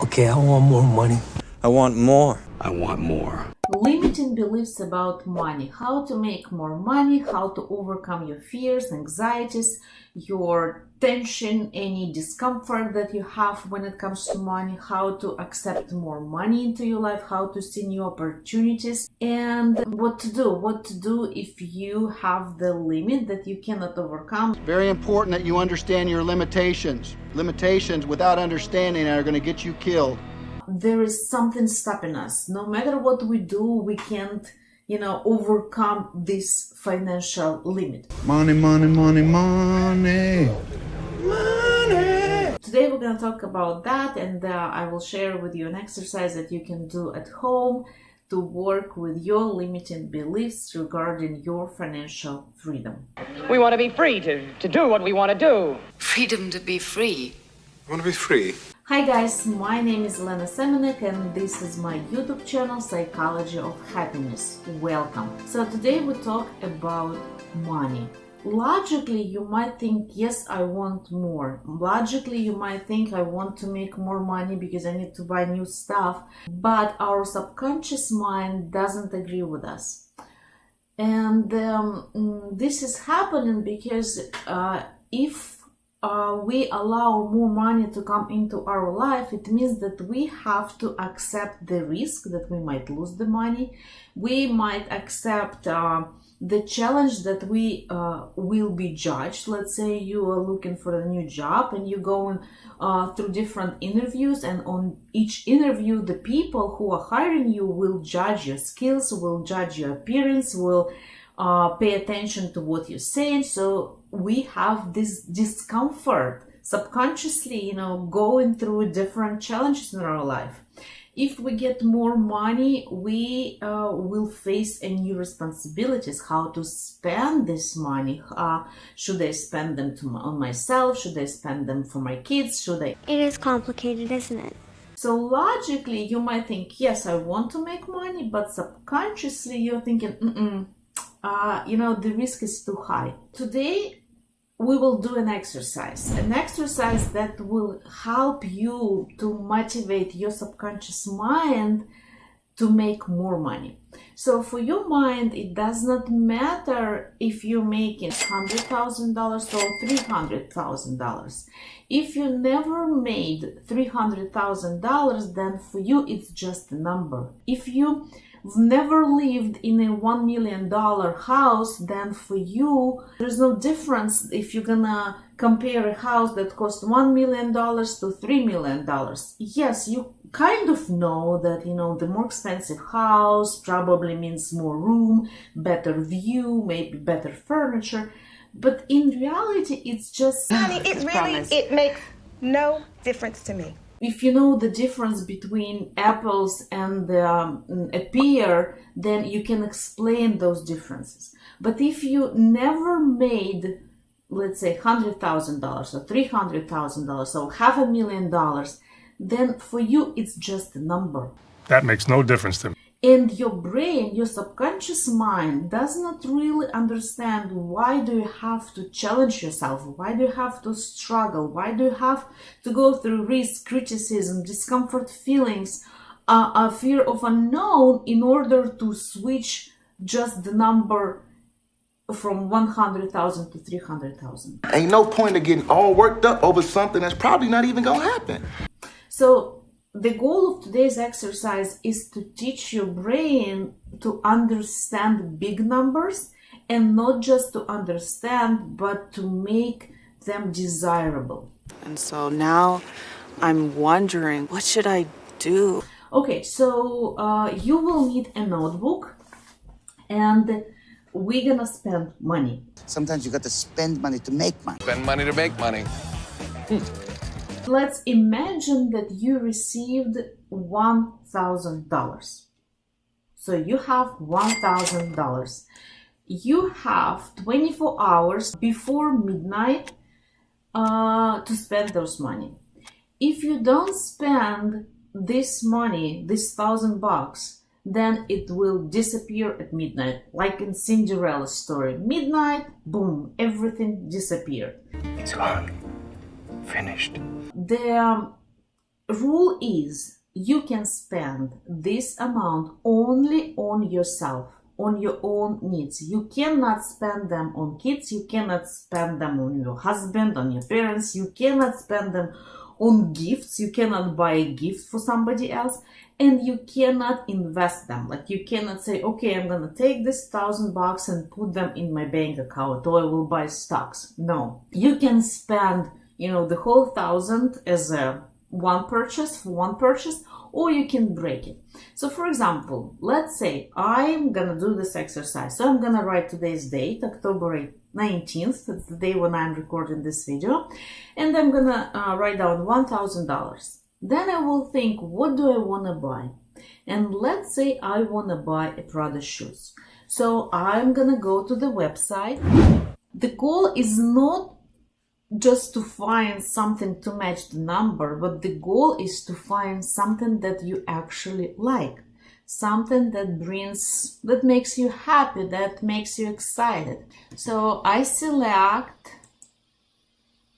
Okay, I want more money. I want more. I want more. Limiting beliefs about money, how to make more money, how to overcome your fears, anxieties, your tension, any discomfort that you have when it comes to money, how to accept more money into your life, how to see new opportunities, and what to do. What to do if you have the limit that you cannot overcome. Very important that you understand your limitations. Limitations without understanding are going to get you killed there is something stopping us. No matter what we do, we can't, you know, overcome this financial limit. Money, money, money, money. Money. Today we're going to talk about that and uh, I will share with you an exercise that you can do at home to work with your limiting beliefs regarding your financial freedom. We want to be free to, to do what we want to do. Freedom to be free. I want to be free. Hi guys, my name is Lena Semenek and this is my YouTube channel Psychology of Happiness. Welcome. So today we talk about money. Logically, you might think, yes, I want more. Logically, you might think, I want to make more money because I need to buy new stuff. But our subconscious mind doesn't agree with us. And um, this is happening because uh, if uh, we allow more money to come into our life, it means that we have to accept the risk that we might lose the money. We might accept uh, the challenge that we uh, will be judged. Let's say you are looking for a new job and you're going uh, through different interviews, and on each interview, the people who are hiring you will judge your skills, will judge your appearance, will uh, pay attention to what you're saying. So we have this discomfort subconsciously, you know, going through different challenges in our life. If we get more money, we uh, will face a new responsibilities. How to spend this money? Uh, should I spend them to, on myself? Should I spend them for my kids? Should I? It is complicated, isn't it? So logically, you might think, yes, I want to make money, but subconsciously, you're thinking, mm -mm, uh, you know, the risk is too high. Today, we will do an exercise, an exercise that will help you to motivate your subconscious mind to make more money. So for your mind, it does not matter if you're making $100,000 or $300,000. If you never made $300,000, then for you, it's just a number. If you never lived in a one million dollar house then for you. There's no difference if you're gonna compare a house that cost one million dollars to three million dollars. Yes you kind of know that you know the more expensive house probably means more room better view maybe better furniture. But in reality it's just honey it really promise. it makes no difference to me if you know the difference between apples and um, a pear, then you can explain those differences. But if you never made, let's say, $100,000 or $300,000 or half a million dollars, then for you it's just a number. That makes no difference to me. And your brain, your subconscious mind does not really understand why do you have to challenge yourself? Why do you have to struggle? Why do you have to go through risk, criticism, discomfort feelings, uh, a fear of unknown in order to switch just the number from 100,000 to 300,000? Ain't no point of getting all worked up over something that's probably not even gonna happen. So the goal of today's exercise is to teach your brain to understand big numbers and not just to understand, but to make them desirable. And so now I'm wondering, what should I do? Okay, so uh, you will need a notebook and we're gonna spend money. Sometimes you got to spend money to make money. Spend money to make money. Hmm. Let's imagine that you received $1,000. So you have $1,000. You have 24 hours before midnight uh, to spend those money. If you don't spend this money, this thousand bucks, then it will disappear at midnight, like in Cinderella's story. Midnight, boom, everything disappeared. It's gone. Finished. The um, rule is you can spend this amount only on yourself on your own needs. You cannot spend them on kids you cannot spend them on your husband on your parents you cannot spend them on gifts you cannot buy a gift for somebody else and you cannot invest them. Like you cannot say okay i'm gonna take this thousand bucks and put them in my bank account or i will buy stocks. No. You can spend you know the whole thousand as a one purchase for one purchase or you can break it. So for example let's say i'm gonna do this exercise. So i'm gonna write today's date october 19th that's the day when i'm recording this video and i'm gonna uh, write down $1000 then i will think what do i want to buy? And let's say i want to buy a prada shoes. So i'm gonna go to the website. The goal is not just to find something to match the number, but the goal is to find something that you actually like, something that brings, that makes you happy, that makes you excited. So I select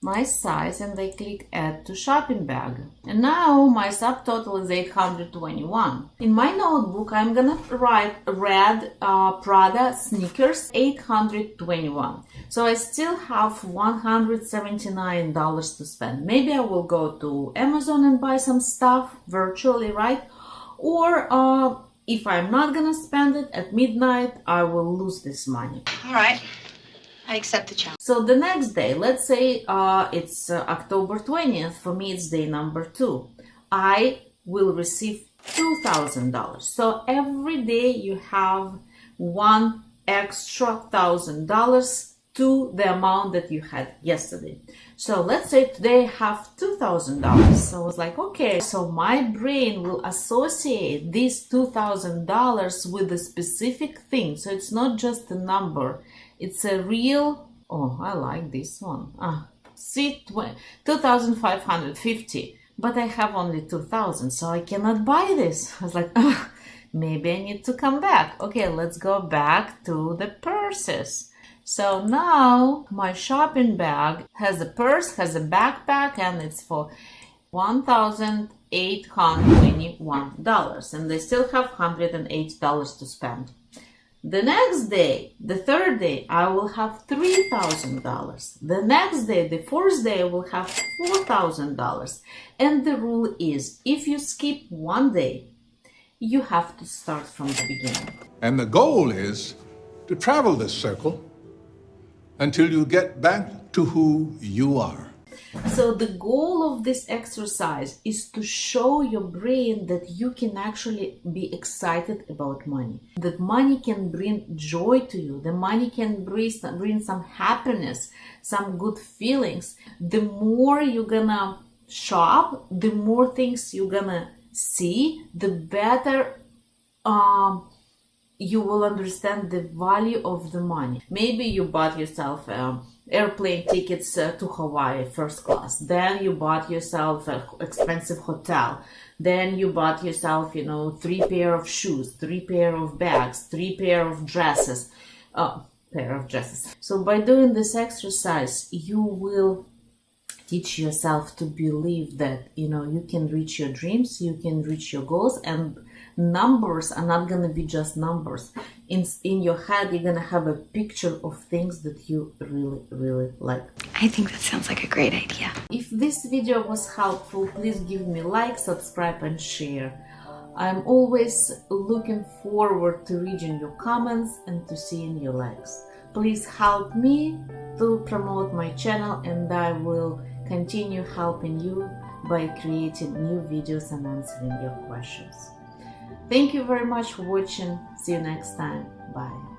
my size and I click add to shopping bag. And now my subtotal is 821. In my notebook, I'm gonna write red uh, Prada sneakers 821. So I still have $179 to spend. Maybe I will go to Amazon and buy some stuff virtually, right? Or uh, if I'm not gonna spend it at midnight, I will lose this money. All right. I accept the challenge. So the next day, let's say uh, it's uh, October 20th, for me it's day number two. I will receive $2,000. So every day you have one extra thousand dollars to the amount that you had yesterday. So let's say today I have $2,000. So I was like, okay, so my brain will associate this $2,000 with a specific thing. So it's not just a number it's a real, oh, I like this one. Ah, see, 2,550, but I have only 2,000, so I cannot buy this. I was like, maybe I need to come back. Okay, let's go back to the purses. So now my shopping bag has a purse, has a backpack, and it's for $1,821. And they still have $108 to spend. The next day, the third day, I will have $3,000. The next day, the fourth day, I will have $4,000. And the rule is if you skip one day, you have to start from the beginning. And the goal is to travel this circle until you get back to who you are. So the goal of this exercise is to show your brain that you can actually be excited about money. That money can bring joy to you. The money can bring, bring some happiness, some good feelings. The more you're gonna shop, the more things you're gonna see, the better um, you will understand the value of the money. Maybe you bought yourself um, airplane tickets uh, to Hawaii first class. Then you bought yourself an expensive hotel. Then you bought yourself, you know, three pair of shoes, three pair of bags, three pair of dresses, uh, pair of dresses. So by doing this exercise, you will teach yourself to believe that, you know, you can reach your dreams, you can reach your goals and numbers are not going to be just numbers. In in your head you're going to have a picture of things that you really really like. I think that sounds like a great idea. If this video was helpful please give me like subscribe and share. I'm always looking forward to reading your comments and to seeing your likes. Please help me to promote my channel and i will continue helping you by creating new videos and answering your questions Thank you very much for watching. See you next time. Bye.